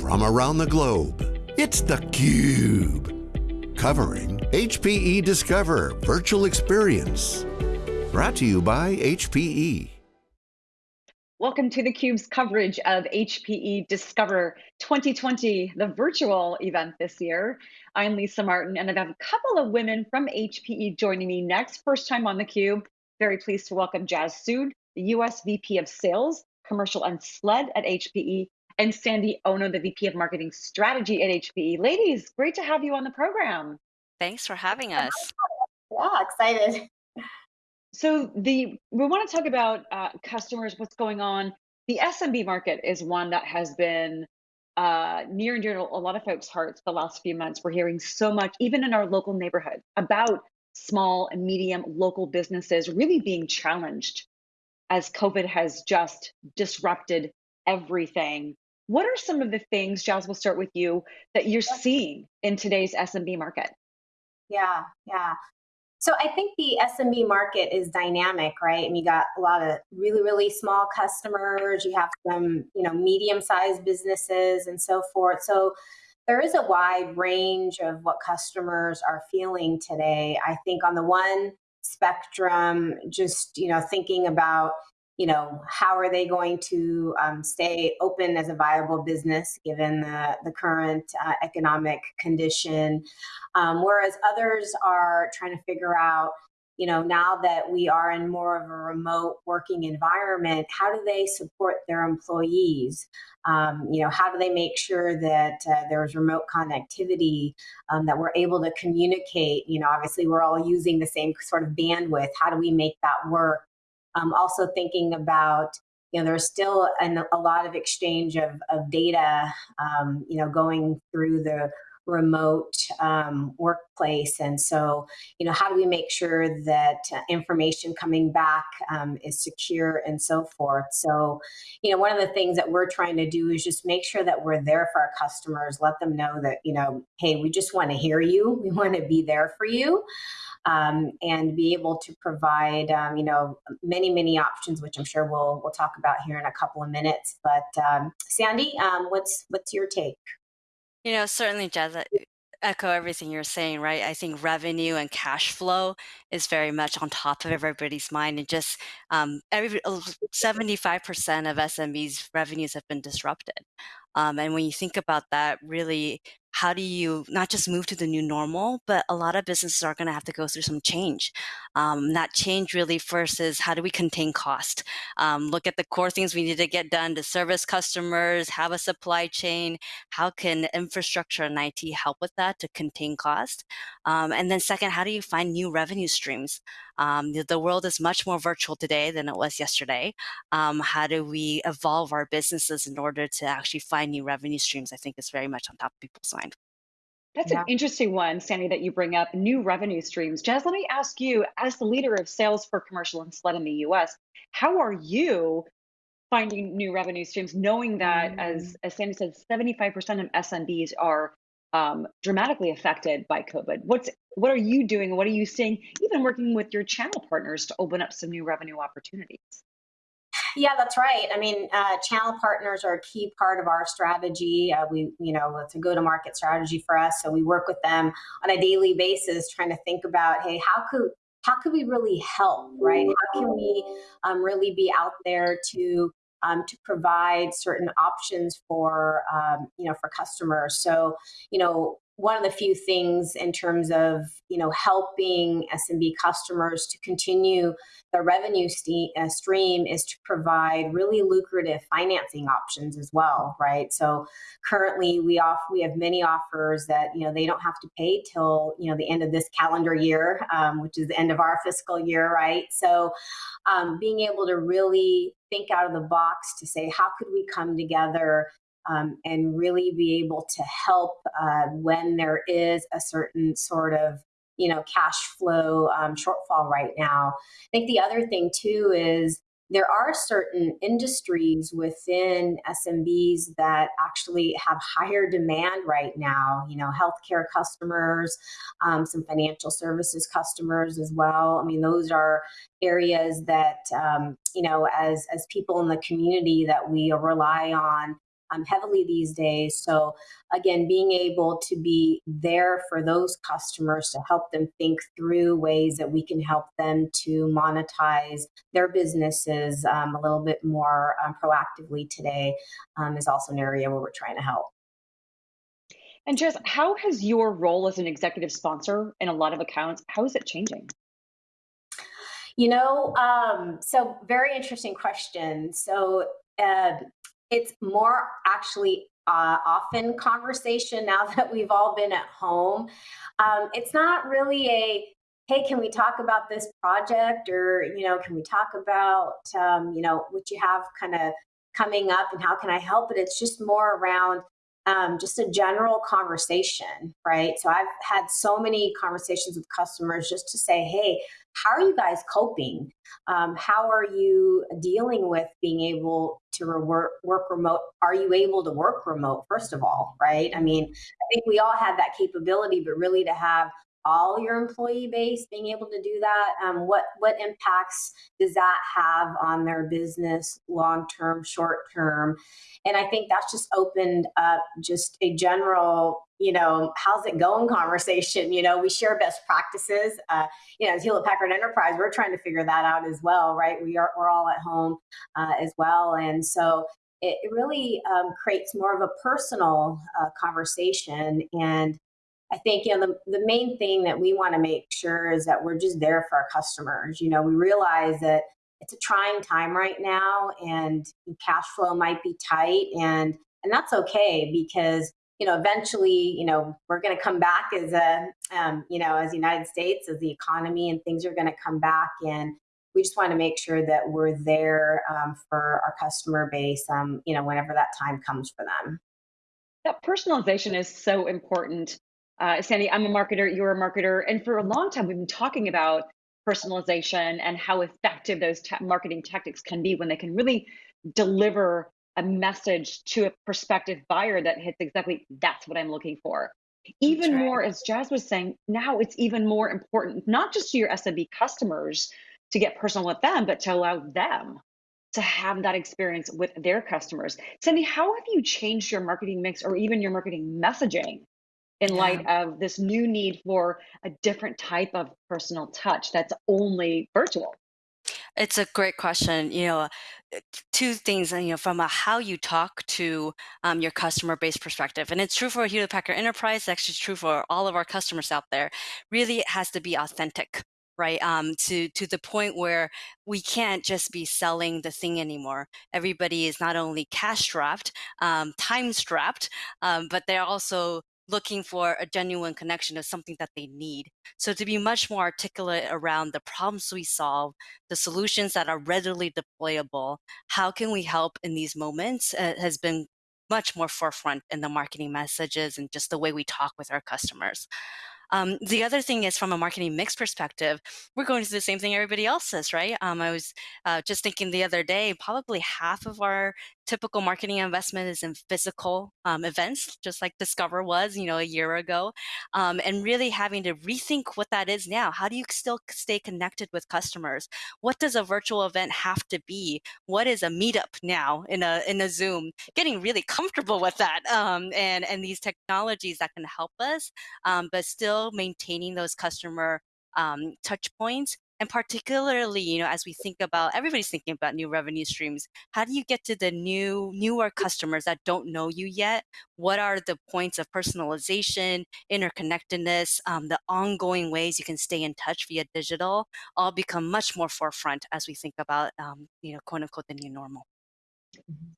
from around the globe. It's theCUBE, covering HPE Discover Virtual Experience. Brought to you by HPE. Welcome to theCUBE's coverage of HPE Discover 2020, the virtual event this year. I'm Lisa Martin, and I have got a couple of women from HPE joining me next. First time on theCUBE. Very pleased to welcome Jazz Sood, the US VP of Sales, Commercial and SLED at HPE, and Sandy Ono, the VP of Marketing Strategy at HPE. Ladies, great to have you on the program. Thanks for having us. Yeah, excited. So the we want to talk about uh, customers, what's going on. The SMB market is one that has been uh, near and dear to a lot of folks' hearts the last few months. We're hearing so much, even in our local neighborhood, about small and medium local businesses really being challenged as COVID has just disrupted everything. What are some of the things, Jazz, we'll start with you, that you're seeing in today's SMB market? Yeah, yeah. So I think the SMB market is dynamic, right? And you got a lot of really, really small customers. You have some, you know, medium-sized businesses and so forth. So there is a wide range of what customers are feeling today. I think on the one spectrum, just you know, thinking about you know, how are they going to um, stay open as a viable business given the, the current uh, economic condition? Um, whereas others are trying to figure out, you know, now that we are in more of a remote working environment, how do they support their employees? Um, you know, how do they make sure that uh, there's remote connectivity, um, that we're able to communicate? You know, obviously we're all using the same sort of bandwidth. How do we make that work? Um, also thinking about, you know, there's still an, a lot of exchange of, of data, um, you know, going through the remote um, workplace. And so, you know, how do we make sure that uh, information coming back um, is secure and so forth? So, you know, one of the things that we're trying to do is just make sure that we're there for our customers, let them know that, you know, hey, we just want to hear you. We want to be there for you um, and be able to provide, um, you know, many, many options, which I'm sure we'll, we'll talk about here in a couple of minutes. But um, Sandy, um, what's, what's your take? You know, certainly, Jazz, echo everything you're saying, right? I think revenue and cash flow is very much on top of everybody's mind, and just um, every 75% of SMBs revenues have been disrupted. Um, and when you think about that, really how do you not just move to the new normal, but a lot of businesses are going to have to go through some change. Um, that change really first is how do we contain cost? Um, look at the core things we need to get done to service customers, have a supply chain. How can infrastructure and IT help with that to contain cost? Um, and then second, how do you find new revenue streams? Um, the, the, world is much more virtual today than it was yesterday. Um, how do we evolve our businesses in order to actually find new revenue streams? I think is very much on top of people's mind. That's yeah. an interesting one, Sandy, that you bring up new revenue streams. Jazz, let me ask you, as the leader of sales for commercial and SLED in the US, how are you finding new revenue streams, knowing that, mm. as, as Sandy said, 75% of SMBs are um, dramatically affected by COVID? What's what are you doing? What are you seeing? Even working with your channel partners to open up some new revenue opportunities. Yeah, that's right. I mean, uh, channel partners are a key part of our strategy. Uh, we, you know, it's a go-to-market strategy for us. So we work with them on a daily basis, trying to think about, hey, how could how could we really help, right? How can we um, really be out there to um, to provide certain options for um, you know for customers. So you know one of the few things in terms of you know helping SMB customers to continue the revenue uh, stream is to provide really lucrative financing options as well, right? So currently we off we have many offers that you know they don't have to pay till you know the end of this calendar year, um, which is the end of our fiscal year, right? So um, being able to really think out of the box to say how could we come together um, and really be able to help uh, when there is a certain sort of you know cash flow um, shortfall right now. I think the other thing too is there are certain industries within SMBs that actually have higher demand right now. You know, healthcare customers, um, some financial services customers as well. I mean, those are areas that um, you know, as as people in the community that we rely on um, heavily these days. So, again, being able to be there for those customers to help them think through ways that we can help them to monetize their businesses um, a little bit more um, proactively today um, is also an area where we're trying to help. And Jess, how has your role as an executive sponsor in a lot of accounts, how is it changing? You know, um, so very interesting question. So uh, it's more actually uh, often conversation now that we've all been at home. Um, it's not really a hey can we talk about this project or you know can we talk about um, you know what you have kind of coming up and how can i help but it's just more around um, just a general conversation, right? So I've had so many conversations with customers just to say, hey, how are you guys coping? Um, how are you dealing with being able to work, work remote? Are you able to work remote, first of all, right? I mean, I think we all had that capability, but really to have all your employee base being able to do that? Um, what what impacts does that have on their business long term short term? And i think that's just opened up just a general you know how's it going conversation you know? We share best practices uh, you know as hewlett packard enterprise we're trying to figure that out as well right? We are we're all at home uh, as well. And so it, really um, creates more of a personal uh, conversation and I think you know the, the main thing that we want to make sure is that we're just there for our customers. You know, we realize that it's a trying time right now and cash flow might be tight and and that's okay because you know eventually you know we're going to come back as a um, you know as the united states as the economy and things are going to come back and we just want to make sure that we're there um, for our customer base um, you know whenever that time comes for them that personalization is so important uh, Sandy, I'm a marketer, you're a marketer. And for a long time, we've been talking about personalization and how effective those marketing tactics can be when they can really deliver a message to a prospective buyer that hits exactly that's what I'm looking for. Even right. more, as Jazz was saying, now it's even more important, not just to your SMB customers to get personal with them, but to allow them to have that experience with their customers. Sandy, how have you changed your marketing mix or even your marketing messaging in yeah. light of this new need for a different type of personal touch that's only virtual? It's a great question. You know, two things. You know, from a how you talk to um, your customer base perspective, and it's true for Hewlett Packard Enterprise. It's actually true for all of our customers out there. Really, it has to be authentic right um, to to the point where we can't just be selling the thing anymore everybody is not only cash strapped um, time strapped um, but they're also looking for a genuine connection to something that they need. So to be much more articulate around the problems we solve, the solutions that are readily deployable, how can we help in these moments uh, has been much more forefront in the marketing messages and just the way we talk with our customers. Um, the other thing is from a marketing mix perspective, we're going to the same thing everybody else is, right? Um, I was uh, just thinking the other day, probably half of our typical marketing investment is in physical um, events, just like Discover was, you know, a year ago, um, and really having to rethink what that is now. How do you still stay connected with customers? What does a virtual event have to be? What is a meetup now in a in a Zoom? Getting really comfortable with that, um, and and these technologies that can help us, um, but still maintaining those customer um, touch points and particularly you know as we think about everybody's thinking about new revenue streams how do you get to the new newer customers that don't know you yet? What are the points of personalization interconnectedness um, the ongoing ways you can stay in touch via digital all become much more forefront as we think about um, you know quote unquote the new normal.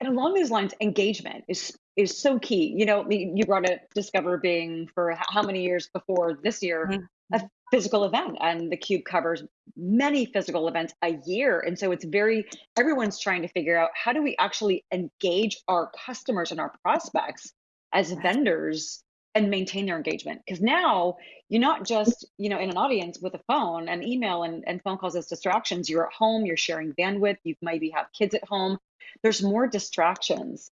And along these lines engagement is is so key. You know you brought up discover being for how many years before this year mm-hmm. a physical event and the cube covers many physical events a year and so it's very everyone's trying to figure out how do we actually engage our customers and our prospects as vendors and maintain their engagement? Because now you're not just you know in an audience with a phone and email and, and phone calls as distractions. You're at home you're sharing bandwidth you maybe have kids at home. There's more distractions.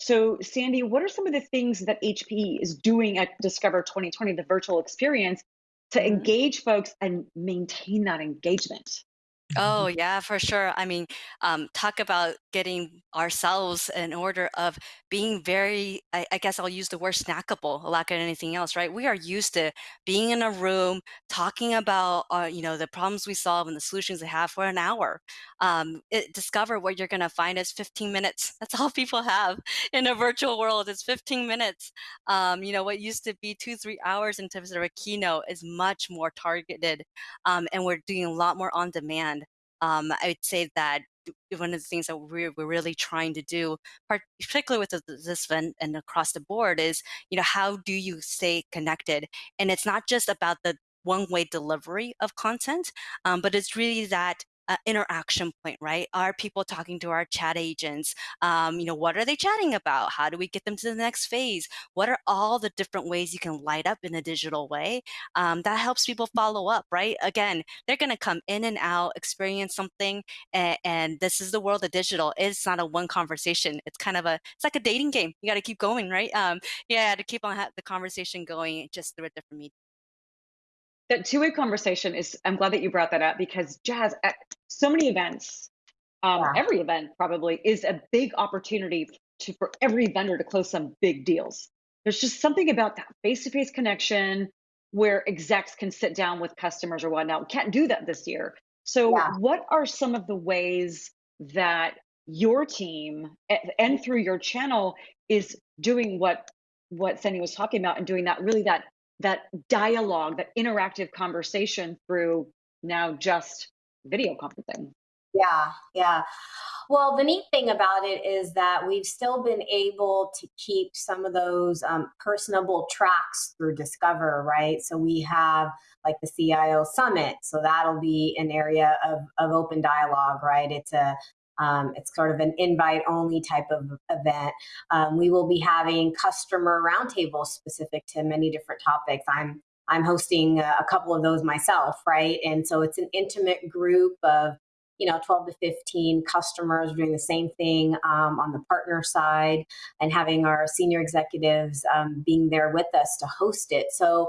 So sandy what are some of the things that hpe is doing at discover 2020 the virtual experience to mm-hmm. engage folks and maintain that engagement. Oh, yeah, for sure. I mean, um, talk about getting ourselves in order of being very, I, I guess I'll use the word snackable, of anything else, right? We are used to being in a room, talking about, uh, you know, the problems we solve and the solutions we have for an hour. Um, it, discover what you're going to find is 15 minutes. That's all people have in a virtual world is 15 minutes. Um, you know, what used to be two, three hours in terms of a keynote is much more targeted. Um, and we're doing a lot more on demand um, I would say that one of the things that we're, we're really trying to do, particularly with this event and across the board, is you know how do you stay connected? And it's not just about the one-way delivery of content, um, but it's really that uh, interaction point, right? Are people talking to our chat agents? Um, you know, what are they chatting about? How do we get them to the next phase? What are all the different ways you can light up in a digital way? Um, that helps people follow up, right? Again, they're going to come in and out, experience something, and, and, this is the world of digital. It's not a one conversation. It's kind of a, it's like a dating game. You got to keep going, right? Um, yeah, to keep on the conversation going just through a different medium that two-way conversation is i'm glad that you brought that up because jazz at so many events um, yeah. every event probably is a big opportunity to for every vendor to close some big deals there's just something about that face-to-face connection where execs can sit down with customers or whatnot we can't do that this year so yeah. what are some of the ways that your team and through your channel is doing what what Sandy was talking about and doing that really that that dialogue, that interactive conversation through now just video conferencing. Yeah, yeah. Well, the neat thing about it is that we've still been able to keep some of those um, personable tracks through Discover, right? So we have like the CIO Summit. So that'll be an area of, of open dialogue, right? It's a um, it's sort of an invite only type of event. Um, we will be having customer roundtables specific to many different topics. I'm I'm hosting a, couple of those myself, right? And so it's an intimate group of you know 12 to 15 customers doing the same thing um, on the partner side and having our senior executives um, being there with us to host it so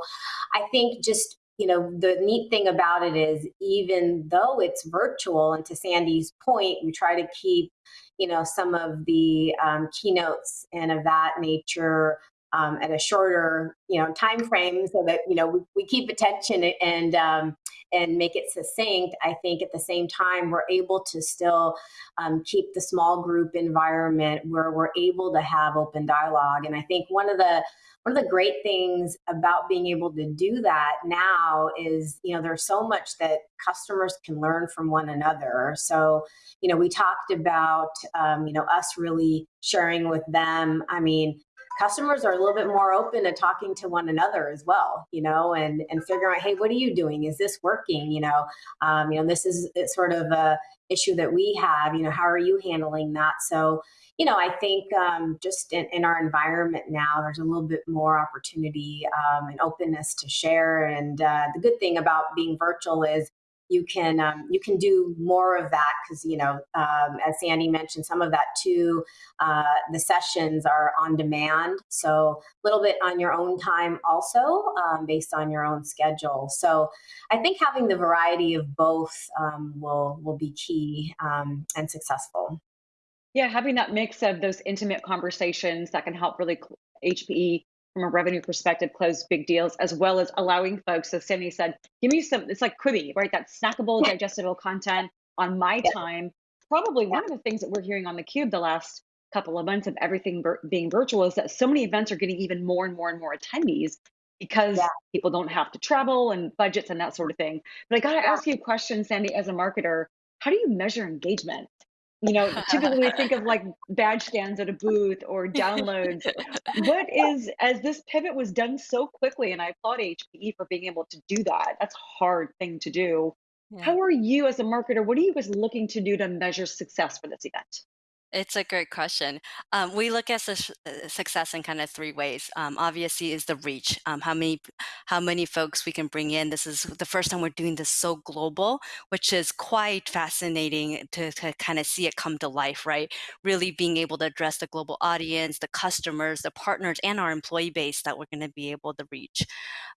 i think just you know, the neat thing about it is even though it's virtual, and to Sandy's point, we try to keep, you know, some of the um, keynotes and of that nature um, at a shorter, you know, time frame so that, you know, we, we keep attention and, um, and make it succinct. I think at the same time, we're able to still um, keep the small group environment where we're able to have open dialogue. And I think one of the one of the great things about being able to do that now is you know there's so much that customers can learn from one another so you know we talked about um, you know us really sharing with them i mean customers are a little bit more open to talking to one another as well, you know, and and figuring out, hey, what are you doing? Is this working? You know, um, you know, this is it's sort of a issue that we have. You know, how are you handling that? So, you know, I think um, just in, in, our environment now, there's a little bit more opportunity um, and openness to share. And uh, the good thing about being virtual is you can um, you can do more of that because you know um, as sandy mentioned some of that too uh, the sessions are on demand so a little bit on your own time also um, based on your own schedule. So i think having the variety of both um, will will be key um, and successful. Yeah having that mix of those intimate conversations that can help really hpe from a revenue perspective close big deals as well as allowing folks as Sandy said give me some it's like quibi right? That snackable yeah. digestible content on my yeah. time. Probably yeah. one of the things that we're hearing on the cube the last couple of months of everything being virtual is that so many events are getting even more and more and more attendees because people don't have to travel and budgets and that sort of thing. But i got to ask you a question sandy as a marketer. How do you measure engagement you know, typically we think of like badge stands at a booth or downloads. what is, as this pivot was done so quickly, and I applaud HPE for being able to do that. That's a hard thing to do. Yeah. How are you as a marketer? What are you guys looking to do to measure success for this event? It's a great question. Um, we look at su- uh, success in kind of three ways. Um, obviously, is the reach. Um, how many, how many folks we can bring in. This is the first time we're doing this so global, which is quite fascinating to, to kind of see it come to life. Right, really being able to address the global audience, the customers, the partners, and our employee base that we're going to be able to reach.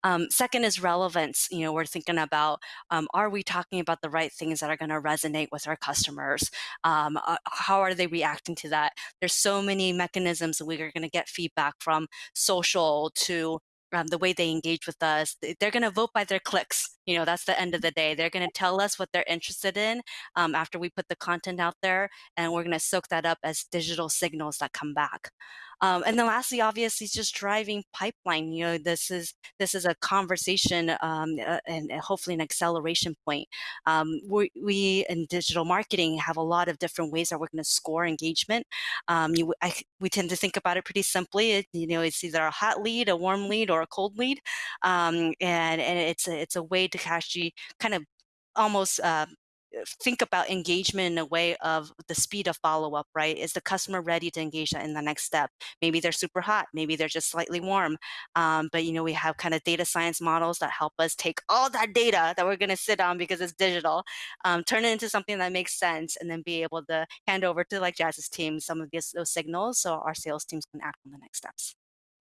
Um, second is relevance. You know, we're thinking about um, are we talking about the right things that are going to resonate with our customers? Um, uh, how are they reacting to that? There's so many mechanisms that we are going to get feedback from social to um, the way they engage with us. They're going to vote by their clicks. You know, that's the end of the day. They're going to tell us what they're interested in um, after we put the content out there, and we're going to soak that up as digital signals that come back. Um, and then lastly, obviously, it's just driving pipeline. You know, this is this is a conversation um, uh, and hopefully an acceleration point. Um, we, we in digital marketing have a lot of different ways that we're going to score engagement. Um, you, I, we tend to think about it pretty simply. It, you know, it's either a hot lead, a warm lead, or a cold lead, um, and and it's a, it's a way to actually kind of almost uh, think about engagement in a way of the speed of follow up, right? Is the customer ready to engage in the next step? Maybe they're super hot, maybe they're just slightly warm. Um, but you know, we have kind of data science models that help us take all that data that we're going to sit on because it's digital, um, turn it into something that makes sense, and then be able to hand over to like Jazz's team some of these, those signals so our sales teams can act on the next steps.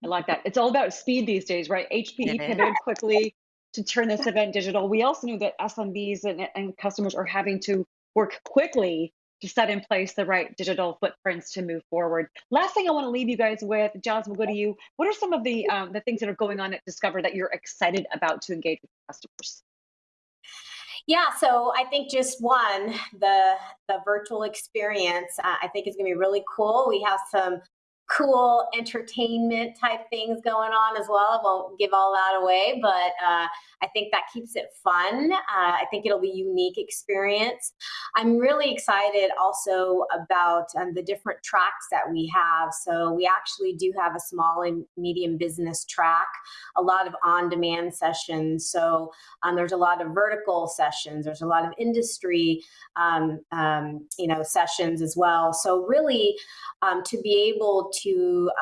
I like that. It's all about speed these days, right? HPE pivoted quickly to turn this event digital. We also knew that SMBs and, and customers are having to work quickly to set in place the right digital footprints to move forward. Last thing I want to leave you guys with, Jazz, we'll go to you. What are some of the um, the things that are going on at Discover that you're excited about to engage with customers? Yeah, so I think just one, the the virtual experience, uh, I think is going to be really cool. We have some cool entertainment type things going on as well. I won't give all that away, but uh, I think that keeps it fun. Uh, I think it'll be a unique experience. I'm really excited also about um, the different tracks that we have. So we actually do have a small and medium business track, a lot of on-demand sessions. So um, there's a lot of vertical sessions. There's a lot of industry, um, um you know, sessions as well. So really, um, to be able to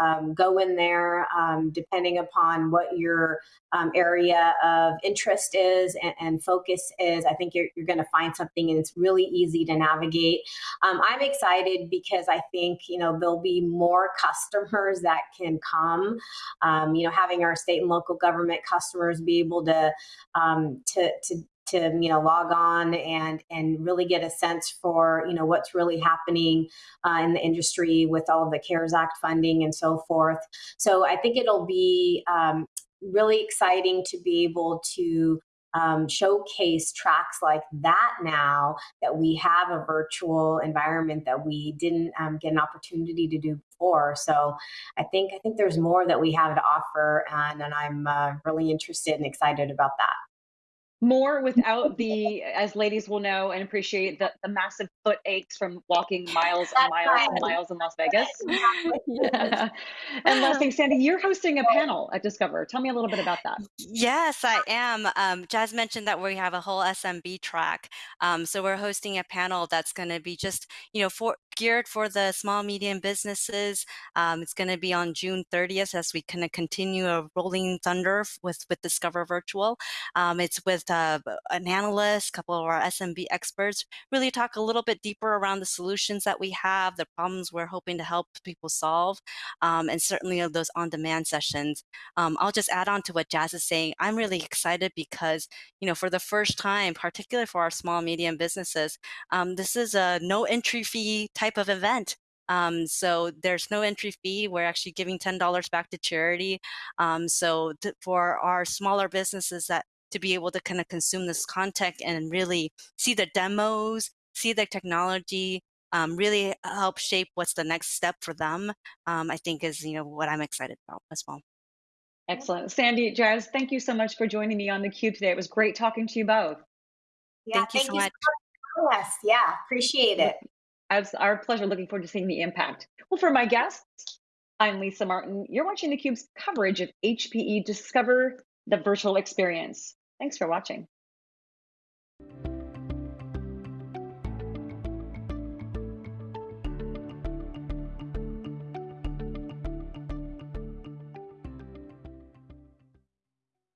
um, go in there, um, depending upon what your um, area of interest is and, and focus is, I think you're, you're going to find something and it's really easy to navigate. Um, I'm excited because I think, you know, there'll be more customers that can come, um, you know, having our state and local government customers be able to, to, to to you know log on and and really get a sense for you know what's really happening uh, in the industry with all of the CARES Act funding and so forth. So I think it'll be um, really exciting to be able to um, showcase tracks like that now that we have a virtual environment that we didn't um, get an opportunity to do before. So I think I think there's more that we have to offer, and, and I'm uh, really interested and excited about that more without the, as ladies will know and appreciate, the, the massive foot aches from walking miles and miles right. and miles in Las Vegas. And last thing, Sandy, you're hosting a panel at Discover. Tell me a little bit about that. Yes, I am. Um, Jazz mentioned that we have a whole SMB track. Um, so we're hosting a panel that's going to be just, you know, for geared for the small medium businesses. Um, it's going to be on June 30th as we kind of continue a rolling thunder with with Discover Virtual. Um, it's with uh, an analyst, a couple of our SMB experts, really talk a little bit deeper around the solutions that we have, the problems we're hoping to help people solve, um, and certainly those on-demand sessions. Um, I'll just add on to what Jazz is saying. I'm really excited because, you know, for the first time, particularly for our small medium businesses, um, this is a no entry fee type of event. Um, so there's no entry fee. We're actually giving $10 back to charity. Um, so for our smaller businesses that to be able to kind of consume this content and really see the demos, see the technology, um, really help shape what's the next step for them. Um, I think is you know what I'm excited about as well. Excellent, Sandy, Jazz. Thank you so much for joining me on the Cube today. It was great talking to you both. Yeah, thank you thank so you much. So much. Yes, yeah, appreciate it. It's our pleasure. Looking forward to seeing the impact. Well, for my guests, I'm Lisa Martin. You're watching theCUBE's coverage of HPE Discover the Virtual Experience. Thanks for watching.